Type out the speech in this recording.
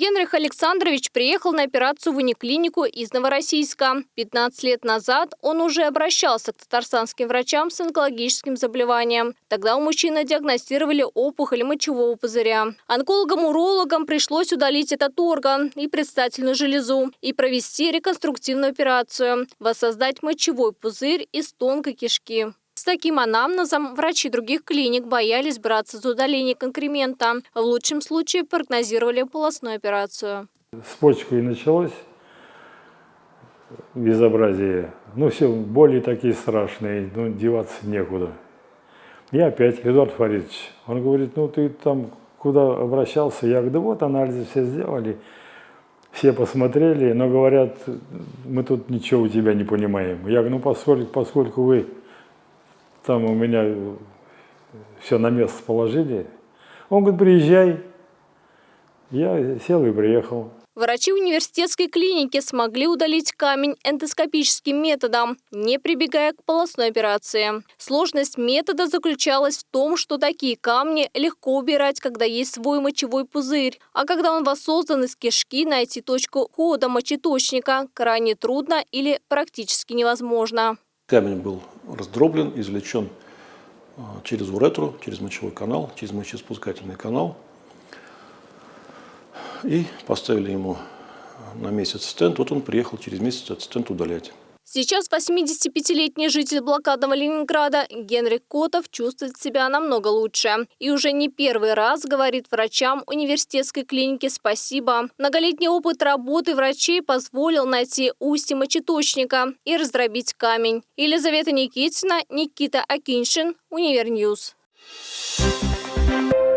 Генрих Александрович приехал на операцию в униклинику из Новороссийска. 15 лет назад он уже обращался к татарстанским врачам с онкологическим заболеванием. Тогда у мужчины диагностировали опухоль мочевого пузыря. Онкологам-урологам пришлось удалить этот орган и предстательную железу и провести реконструктивную операцию – воссоздать мочевой пузырь из тонкой кишки. С таким анамнезом врачи других клиник боялись браться за удаление конкремента. В лучшем случае прогнозировали полостную операцию. С почкой началось безобразие. Ну, все боли такие страшные, ну, деваться некуда. Я опять, Эдуард Фаридович, он говорит, ну, ты там куда обращался? Я говорю, да вот анализы все сделали, все посмотрели, но говорят, мы тут ничего у тебя не понимаем. Я говорю, ну, поскольку, поскольку вы там у меня все на место положили. Он говорит, приезжай. Я сел и приехал. Врачи университетской клиники смогли удалить камень эндоскопическим методом, не прибегая к полостной операции. Сложность метода заключалась в том, что такие камни легко убирать, когда есть свой мочевой пузырь. А когда он воссоздан из кишки, найти точку хода мочеточника крайне трудно или практически невозможно. Камень был раздроблен, извлечен а, через уретру, через мочевой канал, через мочеиспускательный канал. И поставили ему на месяц стент. Вот он приехал через месяц этот стент удалять. Сейчас 85-летний житель блокадного Ленинграда Генрих Котов чувствует себя намного лучше. И уже не первый раз говорит врачам университетской клиники спасибо. Многолетний опыт работы врачей позволил найти устье мочеточника и раздробить камень. Елизавета Никитина, Никита Акиншин, Универньюз. Thank you.